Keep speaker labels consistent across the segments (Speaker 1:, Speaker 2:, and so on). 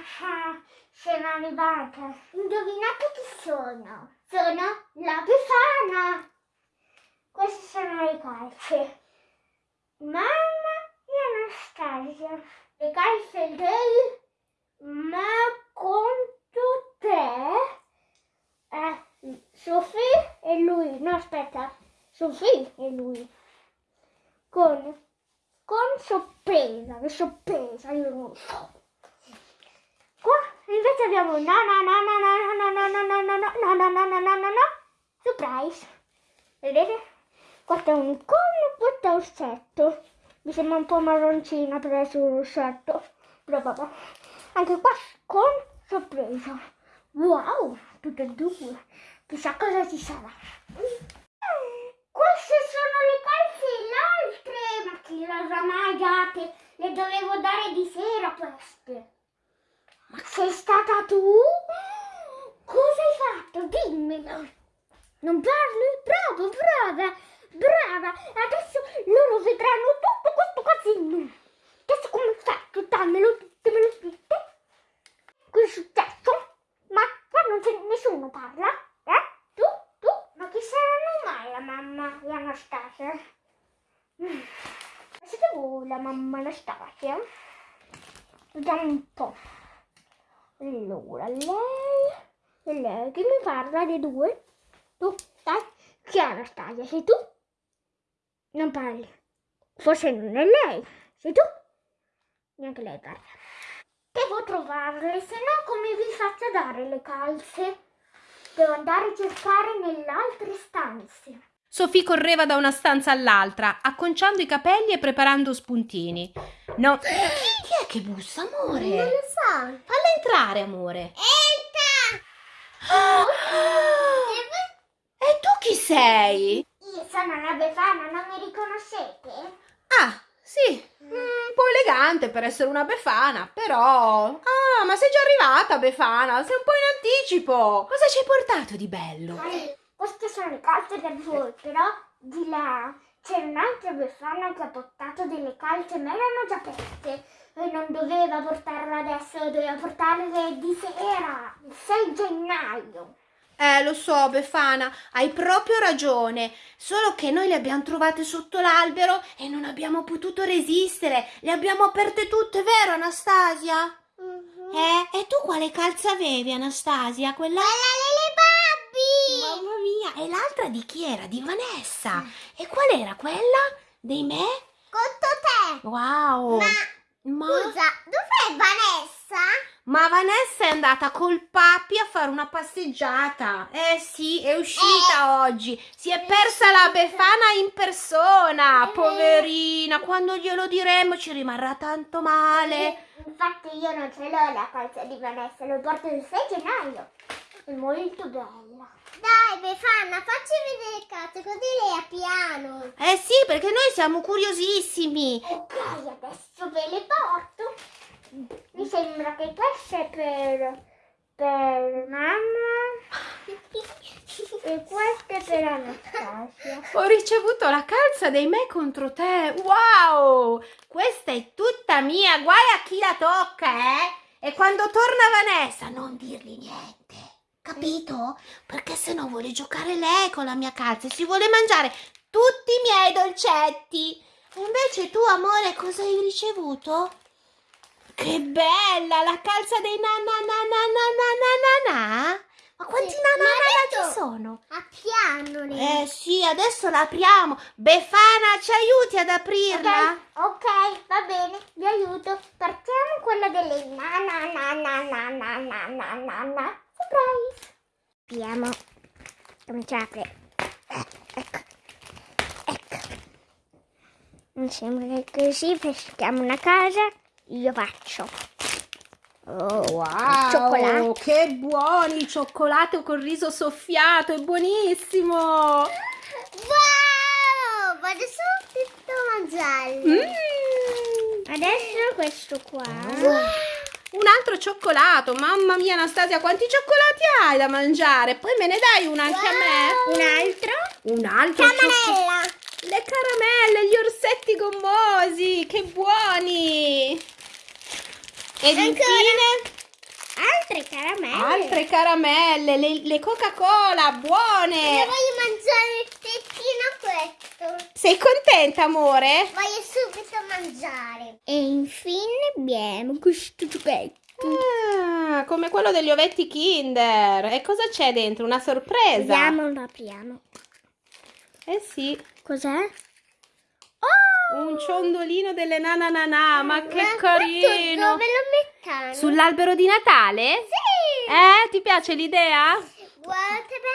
Speaker 1: Ah, sono arrivata. Indovinate chi sono? Sono la Befana. Queste sono le calze. Mamma e Anastasia. Le calze del ma conto te. Eh, Sofì e lui. No, aspetta. Sofì e lui. Con, con sorpresa. Che sorpresa, io non so. Invece abbiamo no no no no no no no no no no no no no no no no surprise. Vedete? Questo è un unicorno, questo è un orsetto. Mi sembra un po' marroncina per essere un orsetto. Però vabbè. Anche qua con sorpresa. Wow, tutte e due. Chissà cosa ci sarà. Queste sono le calze l'altre. Ma chi le ha mai date? Le dovevo dare di sera queste. Ma sei stata tu? Cosa hai fatto? Dimmelo. Non parli? Bravo, brava, brava. Adesso loro vedranno tutto questo casino. Adesso come fai? Dammelo tutto, me lo dite? Cosa è successo? Ma qua non c'è nessuno parla? Eh? Tu? Tu? Ma chi saranno mai la mamma e Anastasia? Mm. Siete voi la mamma Anastasia? Vediamo un po'. Allora, lei lei che mi parla dei due? Tu, dai, chi è Anastasia? Sei tu? Non parli. Forse non è lei. Sei tu? Neanche lei parla. Devo trovarle, se no come vi faccio dare le calze? Devo andare a cercare nelle altre stanze.
Speaker 2: Sofì correva da una stanza all'altra, acconciando i capelli e preparando spuntini. No. Chi è che bussa, amore?
Speaker 1: Non lo so.
Speaker 2: Falla entrare, amore.
Speaker 1: Entra!
Speaker 2: E tu chi sei?
Speaker 1: Io sono la Befana, non mi riconoscete?
Speaker 2: Ah, sì, mm, un po' elegante per essere una Befana, però... Ah, ma sei già arrivata, Befana, sei un po' in anticipo. Cosa ci hai portato di bello?
Speaker 1: Queste sono le calze per voi, però di là c'è un'altra befana che ha portato delle calze, ma erano già aperte. E non doveva portarle adesso, doveva portarle di sera, il 6 gennaio.
Speaker 2: Eh, lo so, Befana, hai proprio ragione. Solo che noi le abbiamo trovate sotto l'albero e non abbiamo potuto resistere. Le abbiamo aperte tutte, vero, Anastasia? Eh, e tu quale calza avevi, Anastasia? Quella...
Speaker 1: Quella
Speaker 2: e l'altra di chi era? Di Vanessa. E qual era quella? Dei me?
Speaker 1: Conto te!
Speaker 2: Wow.
Speaker 1: Ma,
Speaker 2: Ma,
Speaker 1: scusa, dov'è Vanessa?
Speaker 2: ma Vanessa è andata col papi a fare una passeggiata. Eh sì, è uscita oggi. Si è persa la Befana in persona.
Speaker 1: Eh.
Speaker 2: Poverina, quando glielo diremo ci rimarrà tanto male.
Speaker 1: Infatti io non ce l'ho la calza di Vanessa, lo porto il 6 gennaio. È molto bella. Dai, Befana, facci vedere il cazzo, così lei a piano.
Speaker 2: Eh sì, perché noi siamo curiosissimi.
Speaker 1: Ok, adesso ve le porto. Mi sembra che questo è per, per mamma e questo è per Anastasia.
Speaker 2: Ho ricevuto la calza dei me contro te. Wow! Questa è tutta mia. Guai a chi la tocca, eh? E quando torna Vanessa, non dirgli niente. Capito? Perché se no vuole giocare lei con la mia calza e si vuole mangiare tutti i miei dolcetti. E invece tu, amore, cosa hai ricevuto? Che bella! La calza dei na na na na na na na na na. Ma quanti
Speaker 1: Sì,
Speaker 2: na na
Speaker 1: ma
Speaker 2: na na
Speaker 1: adesso-
Speaker 2: ci sono?
Speaker 1: A piano lei.
Speaker 2: Eh sì, adesso la apriamo. Befana, ci aiuti ad aprirla?
Speaker 1: Ok, va bene, vi aiuto. Partiamo quella delle na Surprise! Vediamo come ci apre. Eh, ecco. Ecco. Mi sembra che così peschiamo una casa, io faccio. Oh,
Speaker 2: wow,
Speaker 1: cioccolato.
Speaker 2: che buoni! Il cioccolato col riso soffiato, è buonissimo!
Speaker 1: Wow, vado subito a mangiarlo.
Speaker 2: Mm.
Speaker 1: Adesso questo qua. Wow.
Speaker 2: Un altro cioccolato, mamma mia Anastasia, quanti cioccolati hai da mangiare? Poi me ne dai uno anche a me?
Speaker 1: Un altro?
Speaker 2: Un altro.
Speaker 1: Camarella.
Speaker 2: Le caramelle, gli orsetti gommosi, che buoni! Ed
Speaker 1: Ancora.
Speaker 2: infine
Speaker 1: altre caramelle.
Speaker 2: Altre caramelle, le, le Coca-Cola,
Speaker 1: Io
Speaker 2: buone.
Speaker 1: voglio mangiare il tettino questo.
Speaker 2: Sei contenta, amore?
Speaker 1: Voglio mangiare. E infine abbiamo questo giochetto.
Speaker 2: Ah, come quello degli ovetti Kinder. E cosa c'è dentro? Una sorpresa?
Speaker 1: Vediamo, lo apriamo.
Speaker 2: Eh sì,
Speaker 1: Cos'è? Oh!
Speaker 2: un ciondolino delle nananana, ma che
Speaker 1: Ma
Speaker 2: carino.
Speaker 1: Dove lo mettiamo?
Speaker 2: Sull'albero di Natale?
Speaker 1: Sì!
Speaker 2: Eh, ti piace l'idea?
Speaker 1: Guarda!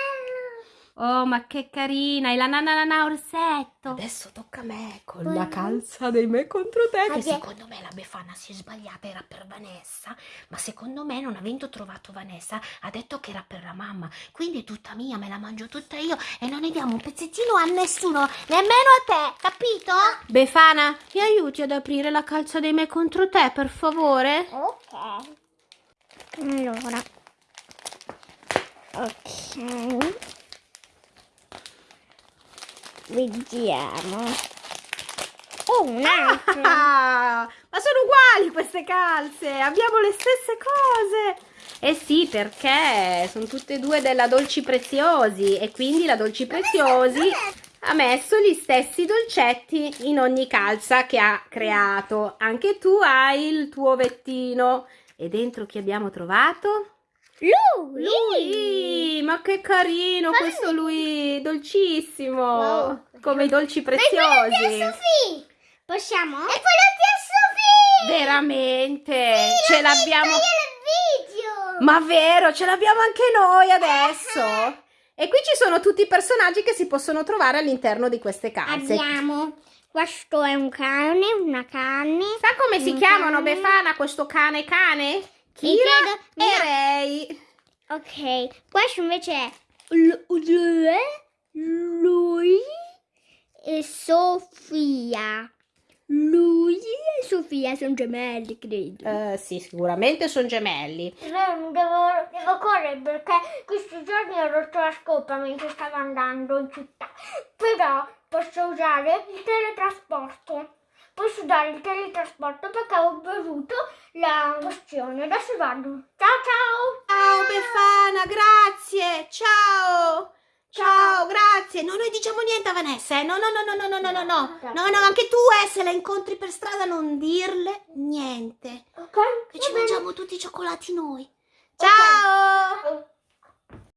Speaker 2: Oh, ma che carina, hai la nananana orsetto.
Speaker 3: Adesso tocca a me con
Speaker 1: Guarda.
Speaker 3: la calza dei me contro te. Che secondo me la Befana si è sbagliata, era per Vanessa. Ma secondo me, non avendo trovato Vanessa, ha detto che era per la mamma. Quindi è tutta mia, me la mangio tutta io e non ne diamo un pezzettino a nessuno, nemmeno a te, capito?
Speaker 2: Befana, mi aiuti ad aprire la calza dei me contro te, per favore?
Speaker 1: Ok. Allora. Ok. Vediamo. Oh, un altro.
Speaker 2: Ah, ma sono uguali queste calze, abbiamo le stesse cose. Eh sì, perché sono tutte e due della Dolci Preziosi e quindi la Dolci Preziosi ha messo gli stessi dolcetti in ogni calza che ha creato. Anche tu hai il tuo ovettino. E dentro chi abbiamo trovato?
Speaker 1: Lui.
Speaker 2: Lui! Ma che carino questo lui, dolcissimo!
Speaker 1: Wow.
Speaker 2: Come i dolci preziosi.
Speaker 1: Sofì. Possiamo? E quello di Sofì.
Speaker 2: Veramente? Ce l'abbiamo. Ma vero, ce l'abbiamo anche noi adesso. E qui ci sono tutti i personaggi che si possono trovare all'interno di queste calze.
Speaker 1: Abbiamo. Questo è un cane, una cane.
Speaker 2: Sa come si chiamano
Speaker 1: cane.
Speaker 2: Befana questo cane cane? Kira
Speaker 1: credo-
Speaker 2: e. Ray.
Speaker 1: Ok, questo invece è lui, e Sofia. Lui e Sofia sono gemelli, credo.
Speaker 2: Eh, sì, sicuramente sono gemelli.
Speaker 1: Devo, devo correre perché questi giorni ho rotto la scopa mentre stavo andando in città. Però posso usare il teletrasporto posso dare il teletrasporto perché ho bevuto la pozione. Adesso vado. Ciao ciao!
Speaker 2: Ciao Befana, grazie! Ciao! Ciao, grazie. No, noi diciamo niente a Vanessa, eh. No, no, no, no, no, no, no, no. No, no, anche tu, eh, se la incontri per strada non dirle niente.
Speaker 1: Ok.
Speaker 2: Che ci mangiamo tutti i cioccolati noi. Ciao!
Speaker 1: Okay.